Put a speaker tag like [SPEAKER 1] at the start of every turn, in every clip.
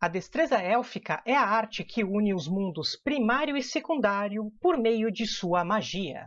[SPEAKER 1] A destreza élfica é a arte que une os mundos primário e secundário por meio de sua magia.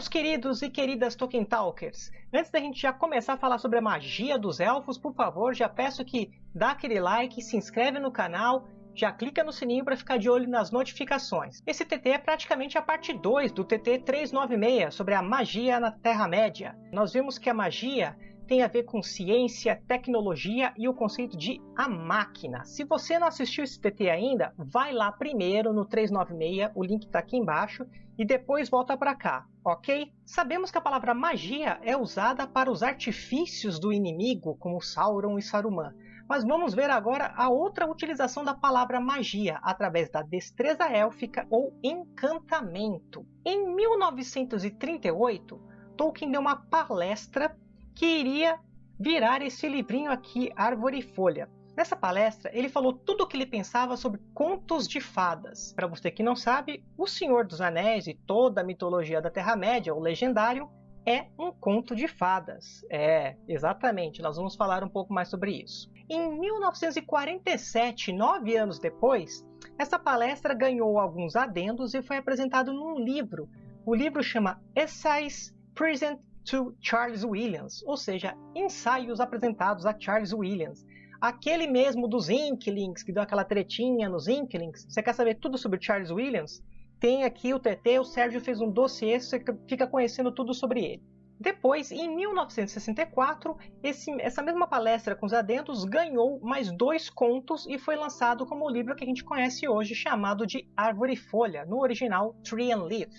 [SPEAKER 1] Meus queridos e queridas Tolkien Talkers! Antes da gente já começar a falar sobre a magia dos elfos, por favor, já peço que dá aquele like, se inscreve no canal, já clica no sininho para ficar de olho nas notificações. Esse TT é praticamente a parte 2 do TT 396 sobre a magia na Terra-média. Nós vimos que a magia tem a ver com ciência, tecnologia e o conceito de a máquina. Se você não assistiu esse TT ainda, vai lá primeiro no 396, o link está aqui embaixo, e depois volta para cá, ok? Sabemos que a palavra magia é usada para os artifícios do inimigo, como Sauron e Saruman. Mas vamos ver agora a outra utilização da palavra magia, através da destreza élfica ou encantamento. Em 1938, Tolkien deu uma palestra que iria virar esse livrinho aqui, Árvore e Folha. Nessa palestra, ele falou tudo o que ele pensava sobre contos de fadas. Para você que não sabe, O Senhor dos Anéis e toda a mitologia da Terra-média, o legendário, é um conto de fadas. É, exatamente, nós vamos falar um pouco mais sobre isso. Em 1947, nove anos depois, essa palestra ganhou alguns adendos e foi apresentado num livro. O livro chama Essays Present to Charles Williams, ou seja, ensaios apresentados a Charles Williams. Aquele mesmo dos Inklings, que deu aquela tretinha nos Inklings. Você quer saber tudo sobre Charles Williams? Tem aqui o TT, o Sérgio fez um dossiê, você fica conhecendo tudo sobre ele. Depois, em 1964, esse, essa mesma palestra com os adentos ganhou mais dois contos e foi lançado como o livro que a gente conhece hoje, chamado de Árvore e Folha, no original Tree and Leaf.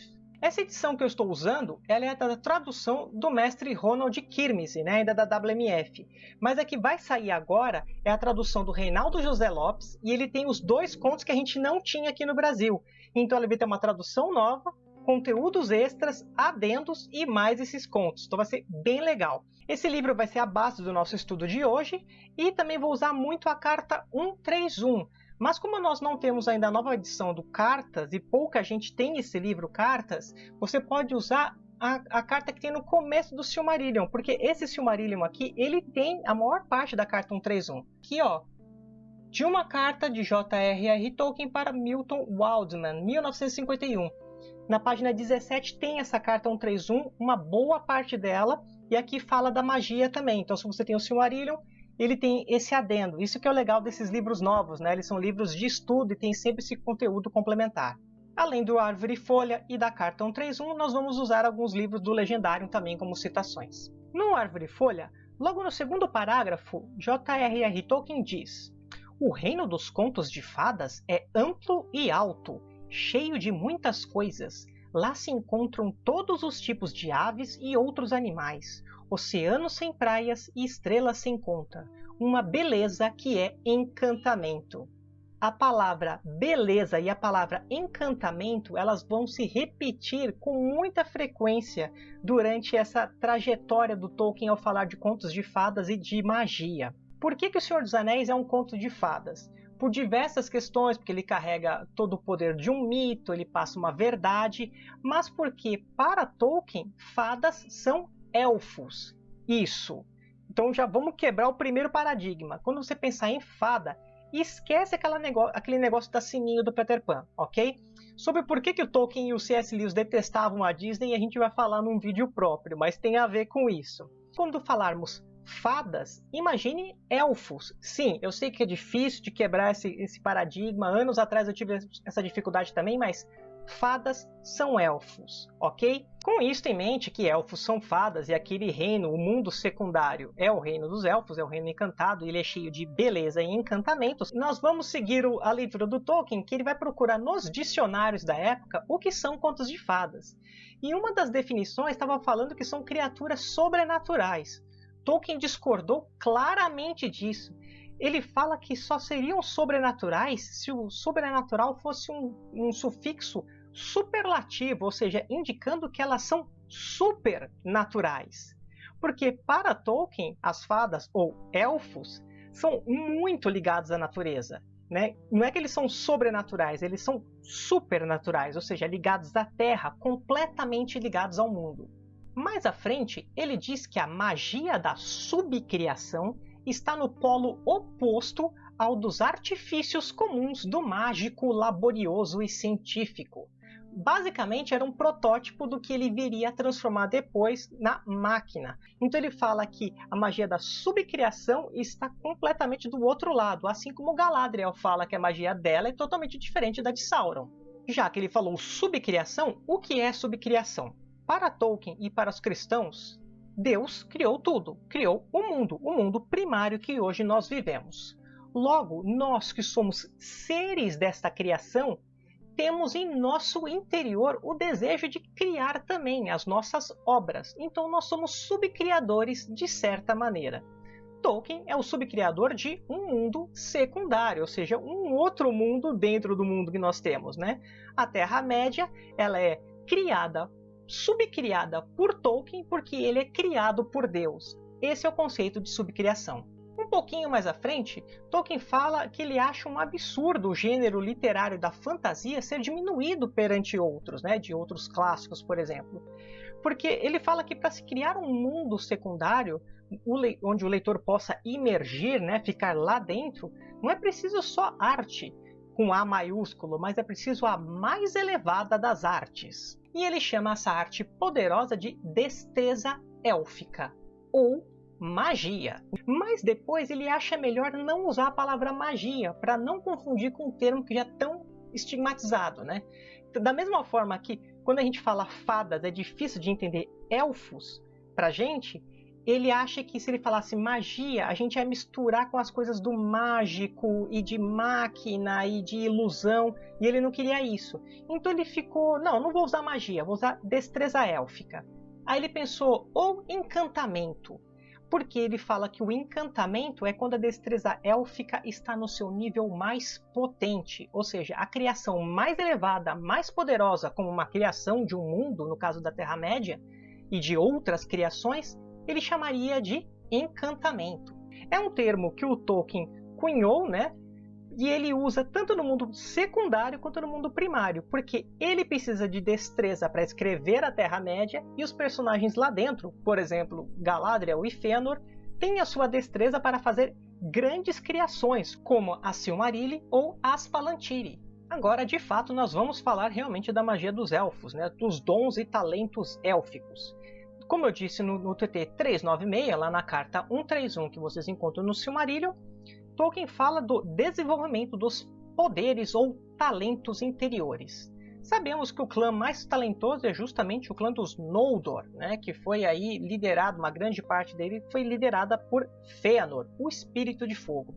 [SPEAKER 1] Essa edição que eu estou usando ela é da tradução do mestre Ronald Kirmese, né, ainda da WMF. Mas a que vai sair agora é a tradução do Reinaldo José Lopes e ele tem os dois contos que a gente não tinha aqui no Brasil. Então ele vai ter uma tradução nova, conteúdos extras, adendos e mais esses contos. Então vai ser bem legal. Esse livro vai ser a base do nosso estudo de hoje e também vou usar muito a carta 131 mas como nós não temos ainda a nova edição do Cartas e pouca gente tem esse livro Cartas, você pode usar a, a, carta que tem no começo do Silmarillion, porque esse Silmarillion aqui, ele tem a maior parte da carta 131. Aqui, ó, de uma carta de J.R.R. Tolkien para Milton Waldman, 1951. Na página 17 tem essa carta 131, uma boa parte dela, e aqui fala da magia também. Então, se você tem o Silmarillion, ele tem esse adendo. Isso que é o legal desses livros novos, né? Eles são livros de estudo e tem sempre esse conteúdo complementar. Além do Árvore e Folha e da Carta 131, nós vamos usar alguns livros do Legendário também como citações. No Árvore e Folha, logo no segundo parágrafo, J.R.R. Tolkien diz O reino dos contos de fadas é amplo e alto, cheio de muitas coisas. Lá se encontram todos os tipos de aves e outros animais, oceano sem praias e estrelas sem conta, uma beleza que é encantamento. A palavra beleza e a palavra encantamento elas vão se repetir com muita frequência durante essa trajetória do Tolkien ao falar de contos de fadas e de magia. Por que, que O Senhor dos Anéis é um conto de fadas? Por diversas questões, porque ele carrega todo o poder de um mito, ele passa uma verdade, mas porque para Tolkien fadas são elfos. Isso. Então já vamos quebrar o primeiro paradigma. Quando você pensar em fada, esquece negócio, aquele negócio da sininho do Peter Pan, ok? Sobre por que, que o Tolkien e o C.S. Lewis detestavam a Disney, a gente vai falar num vídeo próprio, mas tem a ver com isso. Quando falarmos fadas, imagine elfos. Sim, eu sei que é difícil de quebrar esse, esse paradigma. Anos atrás eu tive essa dificuldade também, mas fadas são elfos, ok? Com isso em mente que elfos são fadas e aquele reino, o mundo secundário, é o reino dos elfos, é o reino encantado, ele é cheio de beleza e encantamentos, nós vamos seguir a leitura do Tolkien, que ele vai procurar nos dicionários da época o que são contos de fadas. E uma das definições estava falando que são criaturas sobrenaturais. Tolkien discordou claramente disso ele fala que só seriam sobrenaturais se o sobrenatural fosse um, um sufixo superlativo, ou seja, indicando que elas são supernaturais. Porque para Tolkien, as fadas ou elfos são muito ligados à natureza. Né? Não é que eles são sobrenaturais, eles são supernaturais, ou seja, ligados à Terra, completamente ligados ao mundo. Mais à frente, ele diz que a magia da subcriação está no polo oposto ao dos artifícios comuns do mágico laborioso e científico. Basicamente, era um protótipo do que ele viria a transformar depois na máquina. Então ele fala que a magia da subcriação está completamente do outro lado, assim como Galadriel fala que a magia dela é totalmente diferente da de Sauron. Já que ele falou subcriação, o que é subcriação? Para Tolkien e para os cristãos, Deus criou tudo, criou o mundo, o mundo primário que hoje nós vivemos. Logo, nós que somos seres desta criação, temos em nosso interior o desejo de criar também as nossas obras. Então nós somos subcriadores de certa maneira. Tolkien é o subcriador de um mundo secundário, ou seja, um outro mundo dentro do mundo que nós temos, né? A Terra-média, ela é criada subcriada por Tolkien porque ele é criado por Deus. Esse é o conceito de subcriação. Um pouquinho mais à frente, Tolkien fala que ele acha um absurdo o gênero literário da fantasia ser diminuído perante outros, né, de outros clássicos, por exemplo. Porque ele fala que para se criar um mundo secundário, onde o leitor possa imergir, né, ficar lá dentro, não é preciso só arte, com A maiúsculo, mas é preciso a mais elevada das artes e ele chama essa arte poderosa de destreza élfica ou magia. Mas depois ele acha melhor não usar a palavra magia para não confundir com um termo que já é tão estigmatizado, né? Da mesma forma que quando a gente fala fadas é difícil de entender elfos para gente, ele acha que se ele falasse magia, a gente ia misturar com as coisas do mágico e de máquina e de ilusão, e ele não queria isso. Então ele ficou, não, não vou usar magia, vou usar destreza élfica. Aí ele pensou, ou encantamento, porque ele fala que o encantamento é quando a destreza élfica está no seu nível mais potente, ou seja, a criação mais elevada, mais poderosa, como uma criação de um mundo, no caso da Terra-média, e de outras criações, ele chamaria de encantamento. É um termo que o Tolkien cunhou, né? E ele usa tanto no mundo secundário quanto no mundo primário, porque ele precisa de destreza para escrever a Terra-média e os personagens lá dentro, por exemplo, Galadriel e Fëanor, têm a sua destreza para fazer grandes criações, como a Silmarilli ou as Palantiri. Agora, de fato, nós vamos falar realmente da magia dos elfos, né? dos dons e talentos élficos. Como eu disse no, no TT 396, lá na carta 131 que vocês encontram no Silmarillion, Tolkien fala do desenvolvimento dos poderes ou talentos interiores. Sabemos que o clã mais talentoso é justamente o clã dos Noldor, né, que foi aí liderado, uma grande parte dele foi liderada por Fëanor, o Espírito de Fogo.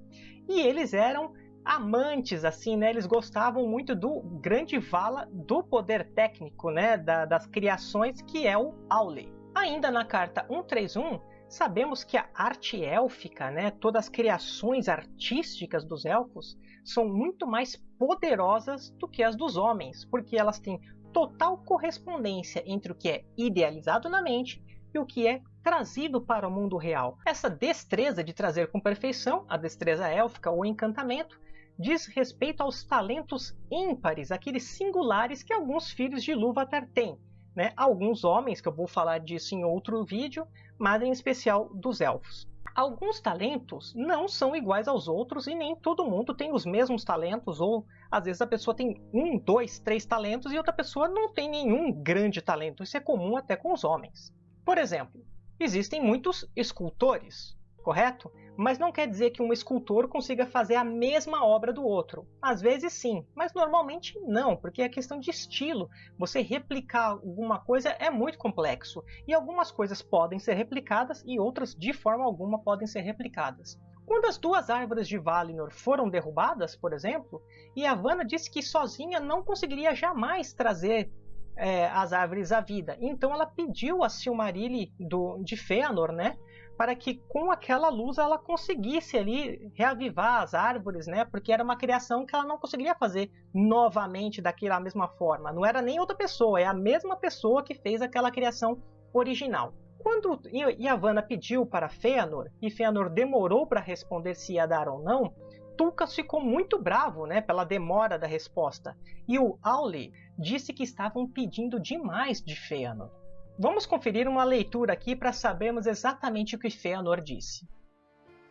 [SPEAKER 1] E eles eram amantes, assim, né? Eles gostavam muito do grande vala do poder técnico, né? Da, das criações, que é o Aule. Ainda na carta 131, sabemos que a arte élfica, né, todas as criações artísticas dos elfos, são muito mais poderosas do que as dos homens, porque elas têm total correspondência entre o que é idealizado na mente e o que é trazido para o mundo real. Essa destreza de trazer com perfeição, a destreza élfica ou encantamento, diz respeito aos talentos ímpares, aqueles singulares que alguns filhos de Ilúvatar têm, né, alguns homens, que eu vou falar disso em outro vídeo, mas em especial dos elfos. Alguns talentos não são iguais aos outros e nem todo mundo tem os mesmos talentos, ou às vezes a pessoa tem um, dois, três talentos e outra pessoa não tem nenhum grande talento. Isso é comum até com os homens. Por exemplo, existem muitos escultores. correto? Mas não quer dizer que um escultor consiga fazer a mesma obra do outro. Às vezes sim, mas normalmente não, porque é questão de estilo. Você replicar alguma coisa é muito complexo, e algumas coisas podem ser replicadas e outras de forma alguma podem ser replicadas. Quando as duas árvores de Valinor foram derrubadas, por exemplo, Yavanna disse que sozinha não conseguiria jamais trazer é, as árvores à vida. Então ela pediu a Silmarilli do, de Fëanor, né, para que com aquela luz ela conseguisse ali reavivar as árvores, né? Porque era uma criação que ela não conseguiria fazer novamente daquela mesma forma. Não era nem outra pessoa, é a mesma pessoa que fez aquela criação original. Quando Yavanna pediu para Fëanor e Fëanor demorou para responder se ia dar ou não, Tulkas ficou muito bravo né, pela demora da resposta. E o Auli disse que estavam pedindo demais de Fëanor. Vamos conferir uma leitura aqui para sabermos exatamente o que Fëanor disse.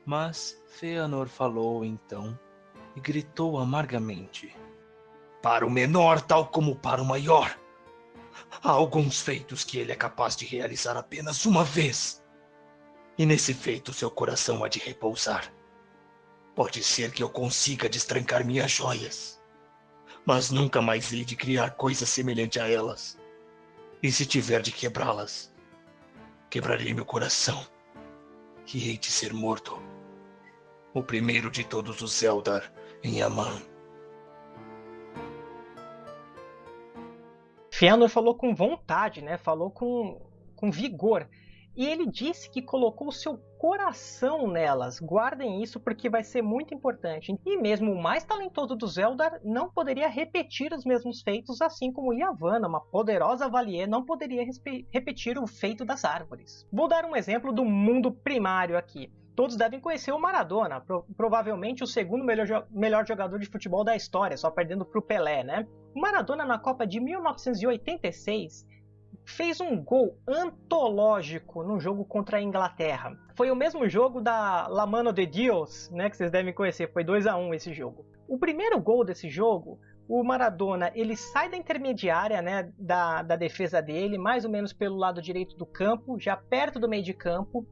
[SPEAKER 2] Mas Fëanor falou então e gritou amargamente: Para o menor, tal como para o maior, há alguns feitos que ele é capaz de realizar apenas uma vez. E nesse feito seu coração há de repousar. Pode ser que eu consiga destrancar minhas joias, mas nunca mais hei de criar coisa semelhante a elas. E se tiver de quebrá-las, quebrarei meu coração e hei de ser morto. O primeiro de todos os Eldar em Aman.
[SPEAKER 1] Fëanor falou com vontade, né? Falou com, com vigor. E ele disse que colocou o seu coração nelas. Guardem isso porque vai ser muito importante. E mesmo o mais talentoso dos Eldar não poderia repetir os mesmos feitos, assim como Yavanna, uma poderosa Valier, não poderia repetir o feito das árvores. Vou dar um exemplo do mundo primário aqui. Todos devem conhecer o Maradona, pro provavelmente o segundo melhor, jo melhor jogador de futebol da história, só perdendo para o Pelé, né? O Maradona na Copa de 1986 fez um gol antológico no jogo contra a Inglaterra. Foi o mesmo jogo da La Mano de Dios, né, que vocês devem conhecer, foi 2 a 1 esse jogo. O primeiro gol desse jogo, o Maradona, ele sai da intermediária, né, da, da defesa dele, mais ou menos pelo lado direito do campo, já perto do meio de campo,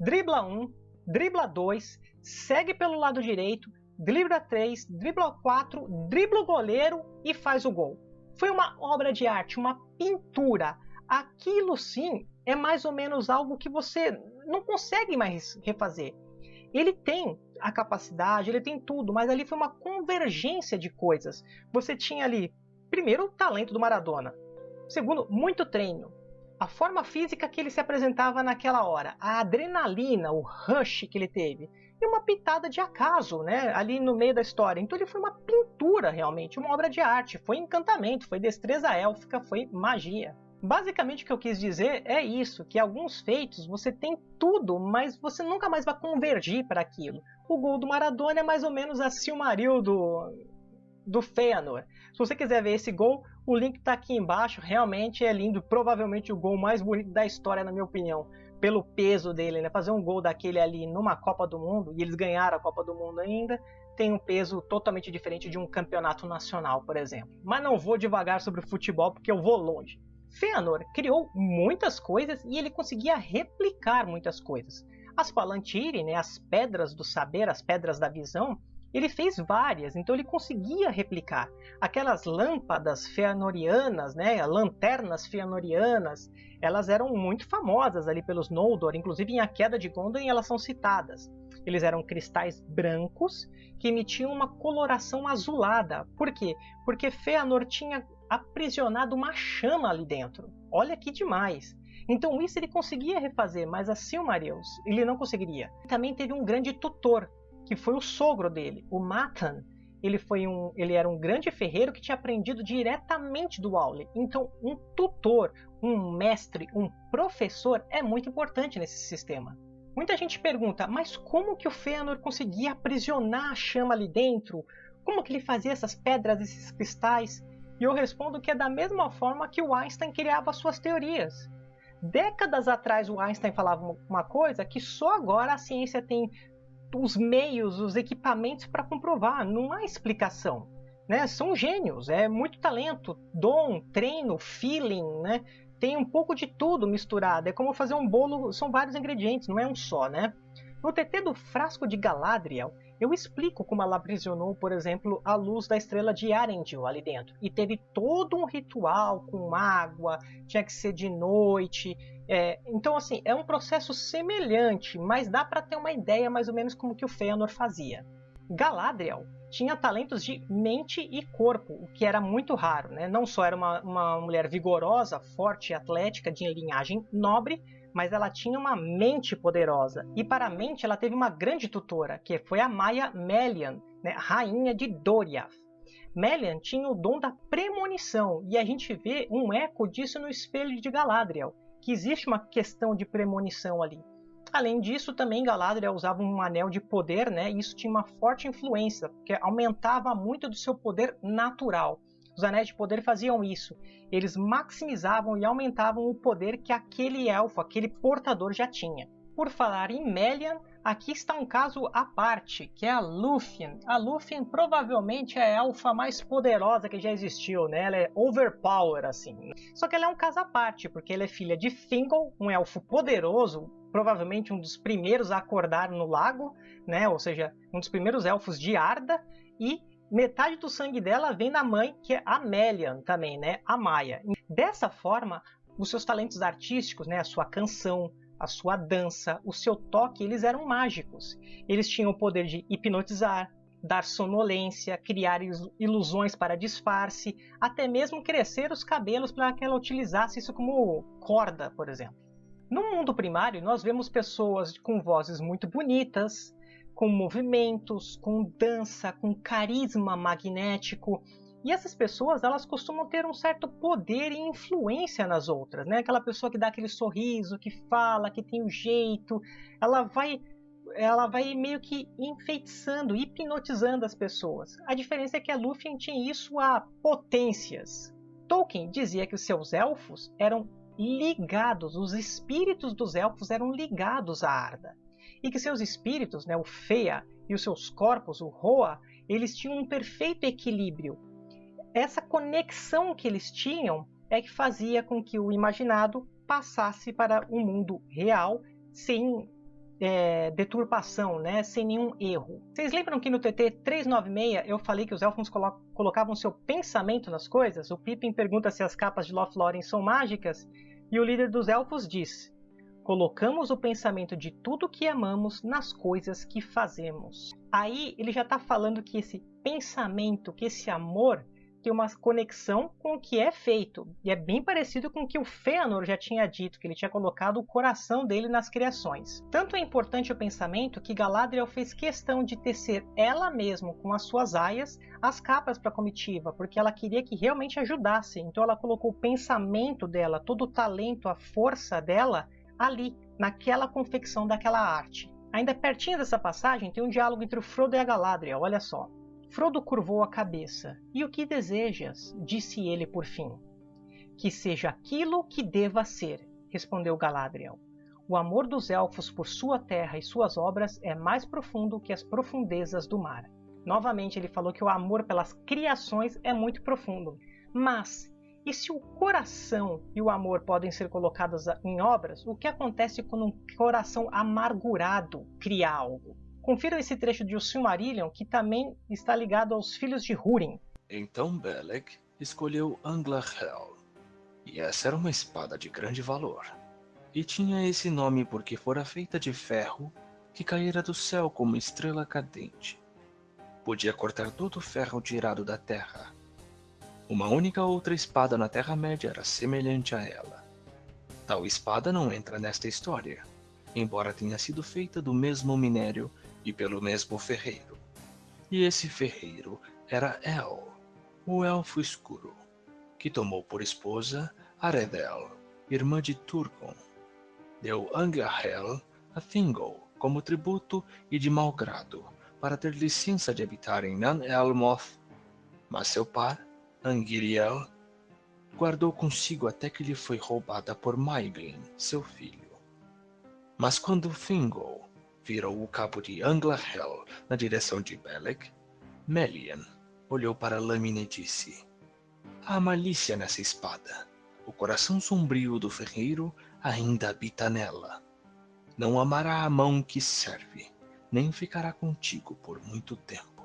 [SPEAKER 1] dribla um, dribla dois, segue pelo lado direito, dribla três, dribla quatro, dribla o goleiro e faz o gol. Foi uma obra de arte, uma pintura aquilo sim é mais ou menos algo que você não consegue mais refazer. Ele tem a capacidade, ele tem tudo, mas ali foi uma convergência de coisas. Você tinha ali, primeiro, o talento do Maradona. Segundo, muito treino. A forma física que ele se apresentava naquela hora, a adrenalina, o rush que ele teve, e uma pitada de acaso, né, ali no meio da história. Então ele foi uma pintura realmente, uma obra de arte, foi encantamento, foi destreza élfica, foi magia. Basicamente o que eu quis dizer é isso, que alguns feitos você tem tudo, mas você nunca mais vai convergir para aquilo. O gol do Maradona é mais ou menos a Silmaril do, do. Se você quiser ver esse gol, o link está aqui embaixo, realmente é lindo, provavelmente o gol mais bonito da história na minha opinião, pelo peso dele, né? Fazer um gol daquele ali numa Copa do Mundo, e eles ganharam a Copa do Mundo ainda, tem um peso totalmente diferente de um campeonato nacional, por exemplo. Mas não vou devagar sobre o futebol porque eu vou longe. Fëanor criou muitas coisas e ele conseguia replicar muitas coisas. As Palantiri, né, as pedras do saber, as pedras da visão, ele fez várias, então ele conseguia replicar. Aquelas lâmpadas feanorianas, né, lanternas feanorianas, elas eram muito famosas ali pelos Noldor, inclusive em A Queda de Gondolin elas são citadas. Eles eram cristais brancos que emitiam uma coloração azulada. Por quê? Porque Fëanor tinha aprisionado uma chama ali dentro. Olha que demais! Então isso ele conseguia refazer, mas a Silmarils ele não conseguiria. Também teve um grande tutor, que foi o sogro dele, o Matan. Ele, foi um, ele era um grande ferreiro que tinha aprendido diretamente do Aule. Então um tutor, um mestre, um professor é muito importante nesse sistema. Muita gente pergunta, mas como que o Fëanor conseguia aprisionar a chama ali dentro? Como que ele fazia essas pedras, esses cristais? E eu respondo que é da mesma forma que o Einstein criava suas teorias. Décadas atrás o Einstein falava uma coisa que só agora a ciência tem os meios, os equipamentos para comprovar. Não há explicação. Né? São gênios, é muito talento, dom, treino, feeling, né? Tem um pouco de tudo misturado. É como fazer um bolo, são vários ingredientes, não é um só, né? No TT do Frasco de Galadriel, eu explico como ela aprisionou, por exemplo, a luz da estrela de Arendil ali dentro. E teve todo um ritual com água, tinha que ser de noite. É, então, assim, é um processo semelhante, mas dá para ter uma ideia mais ou menos como que o Fëanor fazia. Galadriel tinha talentos de mente e corpo, o que era muito raro. Né? Não só era uma, uma mulher vigorosa, forte e atlética, de linhagem nobre, mas ela tinha uma mente poderosa. E para a mente ela teve uma grande tutora, que foi a Maia Melian, né, rainha de Doriath. Melian tinha o dom da premonição, e a gente vê um eco disso no espelho de Galadriel, que existe uma questão de premonição ali. Além disso, também Galadriel usava um anel de poder, né? E isso tinha uma forte influência, porque aumentava muito do seu poder natural. Os anéis de poder faziam isso. Eles maximizavam e aumentavam o poder que aquele elfo, aquele portador já tinha. Por falar em Melian, aqui está um caso à parte, que é a Lúthien. A Lúthien provavelmente é a elfa mais poderosa que já existiu, né? Ela é overpower, assim. Só que ela é um caso à parte, porque ela é filha de Thingol, um elfo poderoso, provavelmente um dos primeiros a acordar no lago, né? Ou seja, um dos primeiros elfos de Arda, e metade do sangue dela vem da mãe, que é a Melian também, né? A Maia. Dessa forma, os seus talentos artísticos, né? A sua canção, a sua dança, o seu toque, eles eram mágicos. Eles tinham o poder de hipnotizar, dar sonolência, criar ilusões para disfarce, até mesmo crescer os cabelos para que ela utilizasse isso como corda, por exemplo. No mundo primário, nós vemos pessoas com vozes muito bonitas, com movimentos, com dança, com carisma magnético. E essas pessoas, elas costumam ter um certo poder e influência nas outras, né? Aquela pessoa que dá aquele sorriso, que fala, que tem o um jeito, ela vai ela vai meio que enfeitiçando, hipnotizando as pessoas. A diferença é que a Lúthien tinha isso a potências. Tolkien dizia que os seus elfos eram ligados, os espíritos dos elfos eram ligados à Arda e que seus espíritos, né, o Fea e os seus corpos, o Roa, eles tinham um perfeito equilíbrio. Essa conexão que eles tinham é que fazia com que o imaginado passasse para o um mundo real sem é, deturpação, né, sem nenhum erro. Vocês lembram que no TT 396 eu falei que os elfos colo colocavam seu pensamento nas coisas? O Pippin pergunta se as capas de Lothlórien são mágicas e o líder dos elfos diz: colocamos o pensamento de tudo que amamos nas coisas que fazemos. Aí ele já está falando que esse pensamento, que esse amor tem uma conexão com o que é feito. E é bem parecido com o que o Fëanor já tinha dito, que ele tinha colocado o coração dele nas criações. Tanto é importante o pensamento que Galadriel fez questão de tecer ela mesma com as suas aias as capas para a comitiva, porque ela queria que realmente ajudasse. Então ela colocou o pensamento dela, todo o talento, a força dela ali, naquela confecção daquela arte. Ainda pertinho dessa passagem tem um diálogo entre o Frodo e a Galadriel, olha só. Frodo curvou a cabeça. E o que desejas? disse ele por fim. Que seja aquilo que deva ser, respondeu Galadriel. O amor dos elfos por sua terra e suas obras é mais profundo que as profundezas do mar. Novamente ele falou que o amor pelas criações é muito profundo. Mas e se o coração e o amor podem ser colocados em obras, o que acontece quando um coração amargurado cria algo? Confiram esse trecho de O Silmarillion, que também está ligado aos filhos de Húrin.
[SPEAKER 2] Então Belek escolheu Anglahel, e essa era uma espada de grande valor. E tinha esse nome porque fora feita de ferro que caíra do céu como estrela cadente. Podia cortar todo o ferro tirado da terra, uma única outra espada na Terra-média era semelhante a ela. Tal espada não entra nesta história, embora tenha sido feita do mesmo minério e pelo mesmo ferreiro. E esse ferreiro era El, o Elfo Escuro, que tomou por esposa Aredel, irmã de Turgon. Deu Angahel a Thingol como tributo e de mau grado, para ter licença de habitar em Nan-Elmoth, mas seu pai Angiriel guardou consigo até que lhe foi roubada por Maiglin, seu filho. Mas quando Thingol virou o cabo de Anglahel na direção de Belek, Melian olhou para lâmina e disse: Há malícia nessa espada. O coração sombrio do ferreiro ainda habita nela. não amará a mão que serve, nem ficará contigo por muito tempo.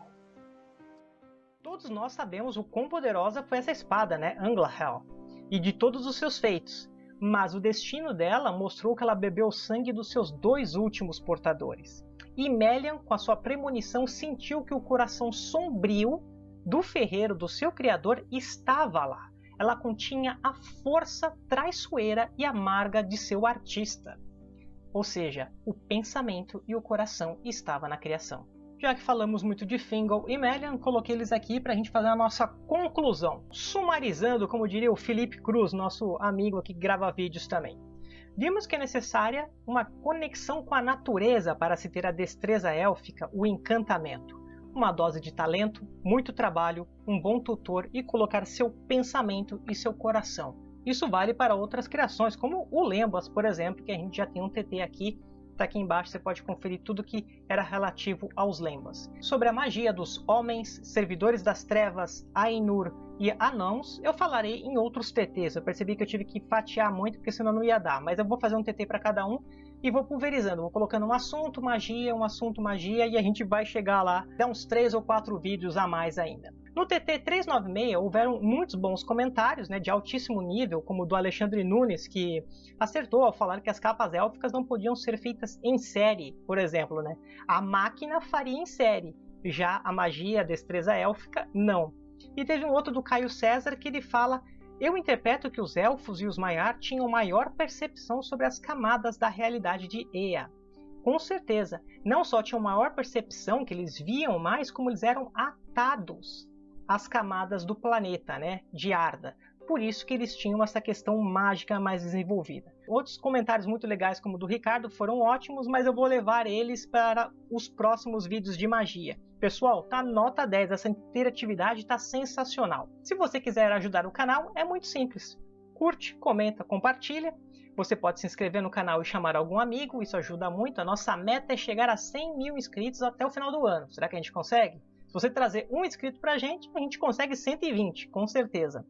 [SPEAKER 1] Todos nós sabemos o quão poderosa foi essa espada, né, Anglahel, e de todos os seus feitos. Mas o destino dela mostrou que ela bebeu o sangue dos seus dois últimos portadores. E Melian, com a sua premonição, sentiu que o coração sombrio do ferreiro do seu criador estava lá. Ela continha a força traiçoeira e amarga de seu artista. Ou seja, o pensamento e o coração estava na criação. Já que falamos muito de Fingal e Melian, coloquei eles aqui para a gente fazer a nossa conclusão. Sumarizando, como diria o Felipe Cruz, nosso amigo que grava vídeos também. Vimos que é necessária uma conexão com a natureza para se ter a destreza élfica, o encantamento. Uma dose de talento, muito trabalho, um bom tutor e colocar seu pensamento e seu coração. Isso vale para outras criações, como o Lembas, por exemplo, que a gente já tem um TT aqui Tá aqui embaixo você pode conferir tudo que era relativo aos lembas. Sobre a magia dos homens, servidores das trevas, Ainur e Anãos, eu falarei em outros TTs. Eu percebi que eu tive que fatiar muito, porque senão não ia dar. Mas eu vou fazer um TT para cada um e vou pulverizando. Vou colocando um assunto magia, um assunto magia e a gente vai chegar lá. Dá uns 3 ou 4 vídeos a mais ainda. No TT 396 houveram muitos bons comentários né, de altíssimo nível, como o do Alexandre Nunes, que acertou ao falar que as capas élficas não podiam ser feitas em série, por exemplo. Né? A máquina faria em série, já a magia, a destreza élfica, não. E teve um outro do Caio César que ele fala eu interpreto que os elfos e os Maiar tinham maior percepção sobre as camadas da realidade de Ea. Com certeza, não só tinham maior percepção, que eles viam mais, como eles eram atados as camadas do planeta, né, de Arda. Por isso que eles tinham essa questão mágica mais desenvolvida. Outros comentários muito legais, como o do Ricardo, foram ótimos, mas eu vou levar eles para os próximos vídeos de magia. Pessoal, tá nota 10, essa interatividade tá sensacional. Se você quiser ajudar o canal, é muito simples. Curte, comenta, compartilha. Você pode se inscrever no canal e chamar algum amigo, isso ajuda muito. A nossa meta é chegar a 100 mil inscritos até o final do ano. Será que a gente consegue? Se você trazer um inscrito para a gente, a gente consegue 120, com certeza.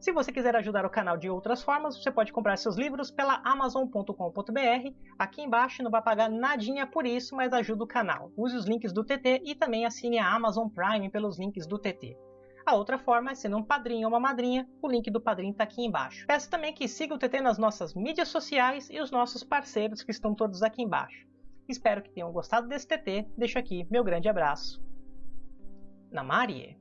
[SPEAKER 1] Se você quiser ajudar o canal de outras formas, você pode comprar seus livros pela amazon.com.br. Aqui embaixo não vai pagar nadinha por isso, mas ajuda o canal. Use os links do TT e também assine a Amazon Prime pelos links do TT. A outra forma é sendo um padrinho ou uma madrinha, o link do padrinho está aqui embaixo. Peço também que siga o TT nas nossas mídias sociais e os nossos parceiros que estão todos aqui embaixo. Espero que tenham gostado desse TT, deixo aqui meu grande abraço na Marie